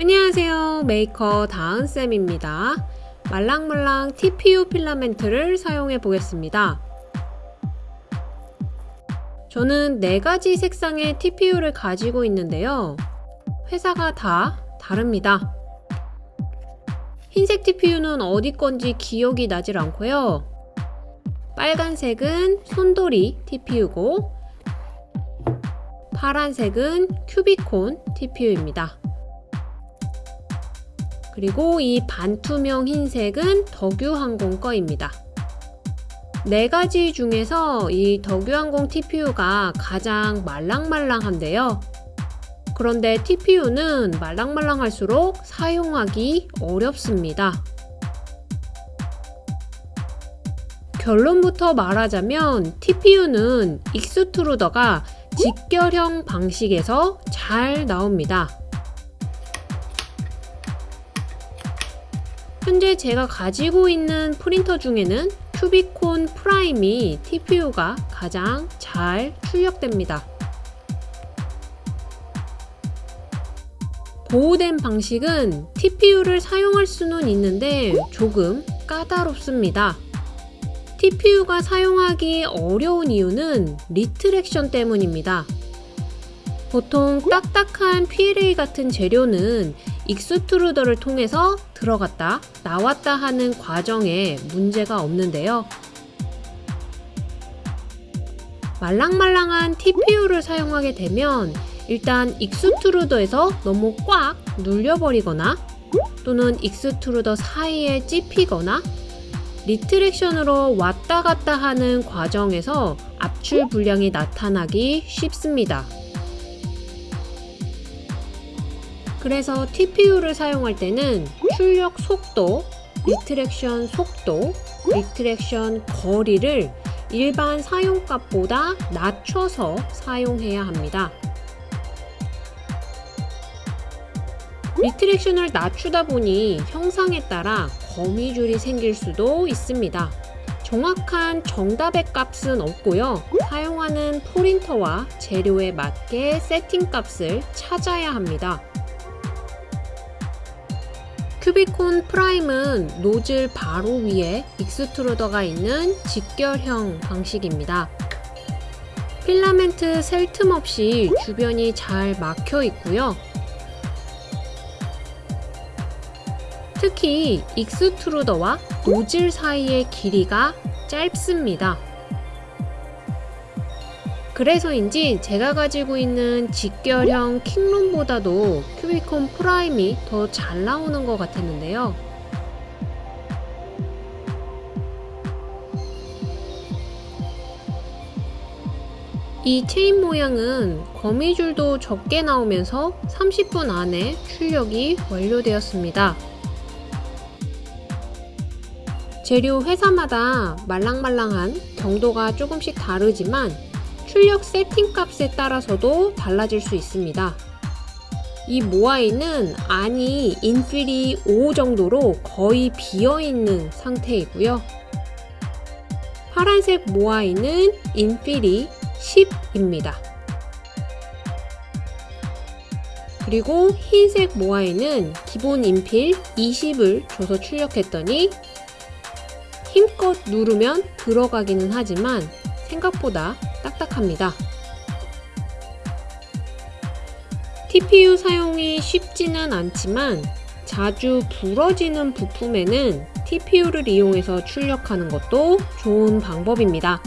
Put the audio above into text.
안녕하세요. 메이커 다은쌤입니다. 말랑말랑 TPU 필라멘트를 사용해 보겠습니다. 저는 네가지 색상의 TPU를 가지고 있는데요. 회사가 다 다릅니다. 흰색 TPU는 어디 건지 기억이 나질 않고요. 빨간색은 손돌이 TPU고 파란색은 큐비콘 TPU입니다. 그리고 이 반투명 흰색은 덕유항공 거입니다. 네 가지 중에서 이 덕유항공 TPU가 가장 말랑말랑한데요. 그런데 TPU는 말랑말랑할수록 사용하기 어렵습니다. 결론부터 말하자면 TPU는 extruder가 직결형 방식에서 잘 나옵니다. 현재 제가 가지고 있는 프린터 중에는 큐비콘 프라임이 TPU가 가장 잘 출력됩니다. Bowden 방식은 TPU를 사용할 수는 있는데 조금 까다롭습니다. TPU가 사용하기 어려운 이유는 retraction 때문입니다. 보통 딱딱한 PLA 같은 재료는 extruder를 통해서 들어갔다 나왔다 하는 과정에 문제가 없는데요. 말랑말랑한 TPU를 사용하게 되면 일단 extruder에서 너무 꽉 눌려버리거나 또는 extruder 사이에 찝히거나 retraction으로 왔다 갔다 하는 과정에서 압출 불량이 나타나기 쉽습니다. 그래서 TPU를 사용할 때는 출력 속도, retraction 속도, retraction 거리를 일반 사용값보다 낮춰서 사용해야 합니다. retraction을 낮추다 보니 형상에 따라 거미줄이 생길 수도 있습니다. 정확한 정답의 값은 없고요. 사용하는 프린터와 재료에 맞게 세팅 값을 찾아야 합니다. 큐비콘 프라임은 노즐 바로 위에 extruder가 있는 직결형 방식입니다. 필라멘트 샐 틈 없이 주변이 잘 막혀 있고요. 특히 extruder와 노즐 사이의 길이가 짧습니다. 그래서인지 제가 가지고 있는 직결형 킹룬보다도 큐비콘 프라임이 더 잘 나오는 것 같았는데요. 이 체인 모양은 거미줄도 적게 나오면서 30분 안에 출력이 완료되었습니다. 재료 회사마다 말랑말랑한 정도가 조금씩 다르지만 출력 세팅 값에 따라서도 달라질 수 있습니다. 이 모아이는 안이 인필이 5 정도로 거의 비어있는 상태이고요. 파란색 모아이는 인필이 10입니다. 그리고 흰색 모아이는 기본 인필 20을 줘서 출력했더니 힘껏 누르면 들어가기는 하지만 생각보다 딱딱합니다. TPU 사용이 쉽지는 않지만 자주 부러지는 부품에는 TPU를 이용해서 출력하는 것도 좋은 방법입니다.